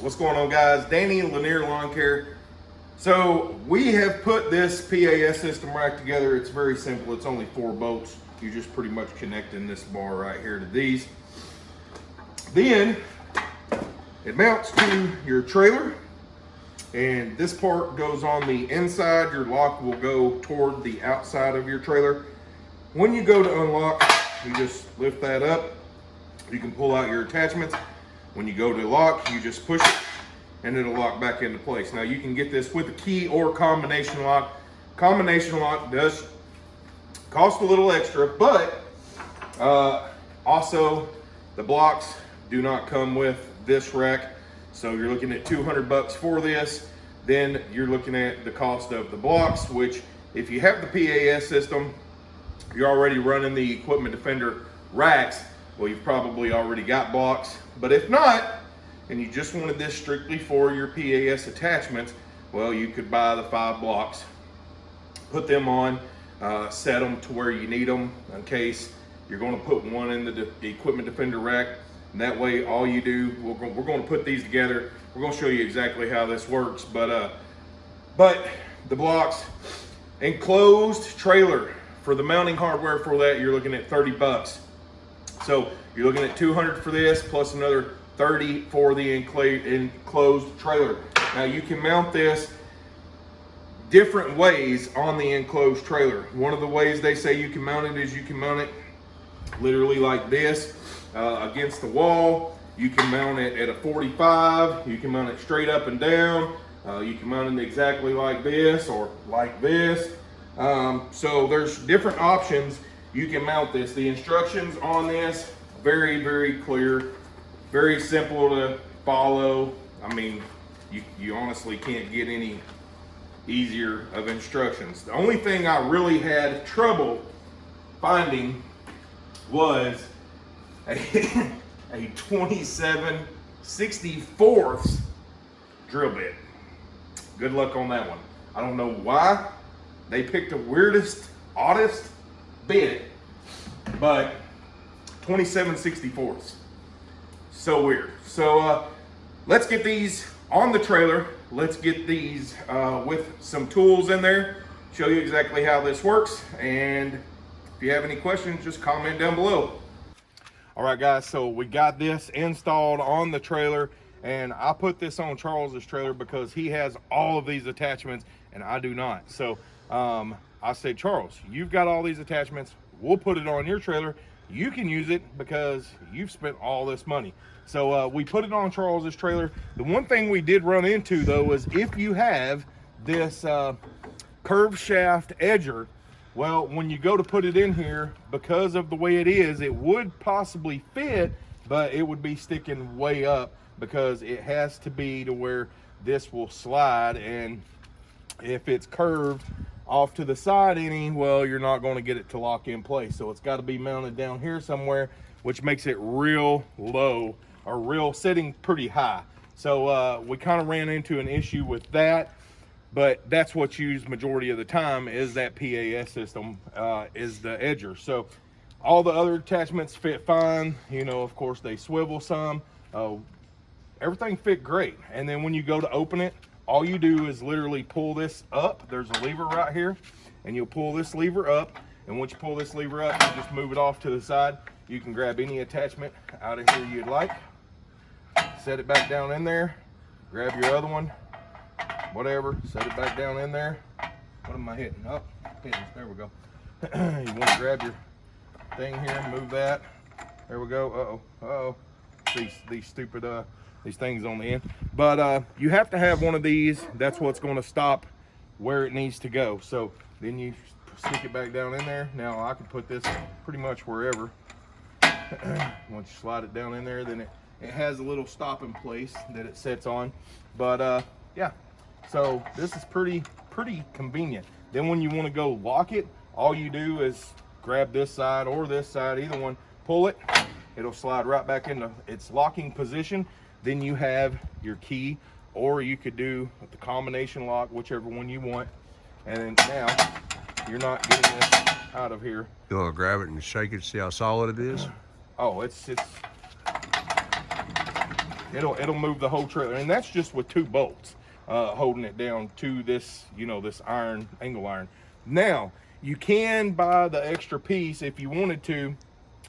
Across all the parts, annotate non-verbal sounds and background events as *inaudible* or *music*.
What's going on guys? Danny Lanier Lawn Care. So we have put this PAS system rack together. It's very simple. It's only four bolts. You just pretty much connecting this bar right here to these. Then it mounts to your trailer and this part goes on the inside. Your lock will go toward the outside of your trailer. When you go to unlock, you just lift that up. You can pull out your attachments when you go to lock, you just push it and it'll lock back into place. Now you can get this with a key or combination lock. Combination lock does cost a little extra, but uh, also the blocks do not come with this rack. So you're looking at 200 bucks for this. Then you're looking at the cost of the blocks, which if you have the PAS system, you're already running the Equipment Defender racks, well, you've probably already got blocks. But if not, and you just wanted this strictly for your PAS attachments, well, you could buy the five blocks, put them on, uh, set them to where you need them in case you're going to put one in the, de equipment defender rack. And that way, all you do, we're, go we're going to put these together. We're going to show you exactly how this works. But, uh, but the blocks, enclosed trailer for the mounting hardware for that, you're looking at 30 bucks. So you're looking at 200 for this plus another 30 for the enclosed trailer. Now you can mount this different ways on the enclosed trailer. One of the ways they say you can mount it is you can mount it literally like this uh, against the wall. You can mount it at a 45. You can mount it straight up and down. Uh, you can mount it exactly like this or like this. Um, so there's different options you can mount this. The instructions on this, very, very clear, very simple to follow. I mean, you, you honestly can't get any easier of instructions. The only thing I really had trouble finding was a, *laughs* a 27 64th drill bit. Good luck on that one. I don't know why they picked the weirdest, oddest bit, but 2764s. So weird. So uh, let's get these on the trailer. Let's get these uh, with some tools in there, show you exactly how this works. And if you have any questions, just comment down below. All right, guys, so we got this installed on the trailer and I put this on Charles's trailer because he has all of these attachments and I do not. So um, I said, Charles, you've got all these attachments. We'll put it on your trailer. You can use it because you've spent all this money. So uh, we put it on Charles's trailer. The one thing we did run into though is if you have this uh, curved shaft edger, well, when you go to put it in here, because of the way it is, it would possibly fit, but it would be sticking way up because it has to be to where this will slide. And if it's curved, off to the side any, well, you're not going to get it to lock in place. So it's got to be mounted down here somewhere, which makes it real low or real sitting pretty high. So uh, we kind of ran into an issue with that, but that's what's used majority of the time is that PAS system uh, is the edger. So all the other attachments fit fine. You know, of course they swivel some. Uh, everything fit great. And then when you go to open it, all you do is literally pull this up. There's a lever right here, and you'll pull this lever up. And once you pull this lever up, you just move it off to the side. You can grab any attachment out of here you'd like. Set it back down in there. Grab your other one, whatever. Set it back down in there. What am I hitting? Oh. There we go. *clears throat* you want to grab your thing here, move that. There we go. Uh-oh. Uh-oh. These, these stupid uh, these things on the end. But uh, you have to have one of these. That's what's going to stop where it needs to go. So then you stick it back down in there. Now I can put this pretty much wherever. *clears throat* Once you slide it down in there, then it, it has a little stopping place that it sets on. But uh, yeah, so this is pretty, pretty convenient. Then when you want to go lock it, all you do is grab this side or this side, either one, pull it, it'll slide right back into its locking position then you have your key, or you could do the combination lock, whichever one you want. And now you're not getting this out of here. You want to grab it and shake it, see how solid it is? *clears throat* Oh, it's it's it'll it'll move the whole trailer, and that's just with two bolts uh, holding it down to this, you know, this iron angle iron. Now you can buy the extra piece if you wanted to,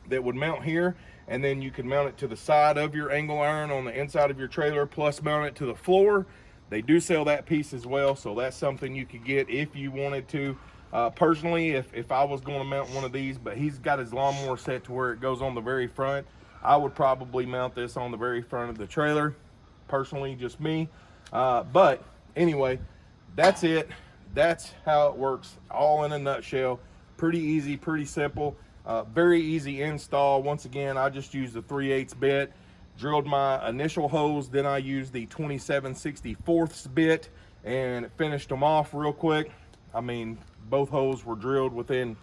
that would mount here, and then you can mount it to the side of your angle iron on the inside of your trailer, plus mount it to the floor. They do sell that piece as well, so that's something you could get if you wanted to. Uh, personally, if, if I was going to mount one of these, but he's got his lawnmower set to where it goes on the very front, I would probably mount this on the very front of the trailer. Personally, just me. Uh, but anyway, that's it. That's how it works, all in a nutshell. Pretty easy, pretty simple. Uh, very easy install. Once again, I just used the 3 8 bit, drilled my initial holes, then I used the 2764th bit and finished them off real quick. I mean, both holes were drilled within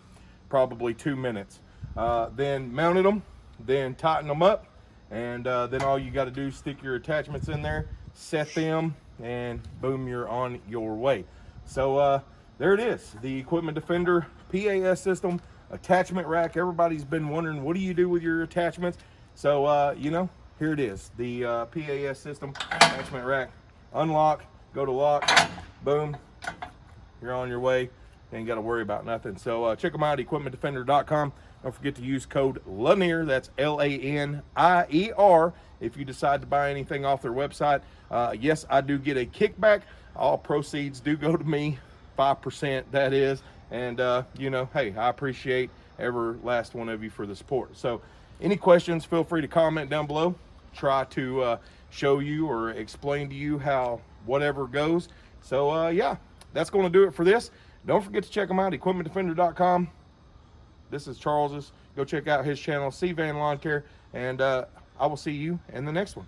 probably two minutes. Uh, then mounted them, then tighten them up, and uh, then all you got to do is stick your attachments in there, set them, and boom, you're on your way. So uh, there it is, the Equipment Defender PAS system attachment rack. Everybody's been wondering, what do you do with your attachments? So, uh, you know, here it is, the uh, PAS system attachment rack. Unlock, go to lock, boom, you're on your way. Ain't got to worry about nothing. So uh, check them out, equipmentdefender.com. Don't forget to use code Lanier, that's L-A-N-I-E-R, if you decide to buy anything off their website. Uh, yes, I do get a kickback. All proceeds do go to me, 5% that is. And, uh, you know, hey, I appreciate every last one of you for the support. So any questions, feel free to comment down below. Try to uh, show you or explain to you how whatever goes. So, uh, yeah, that's going to do it for this. Don't forget to check them out, equipmentdefender.com. This is Charles's. Go check out his channel, C Van Lawn Care, and uh, I will see you in the next one.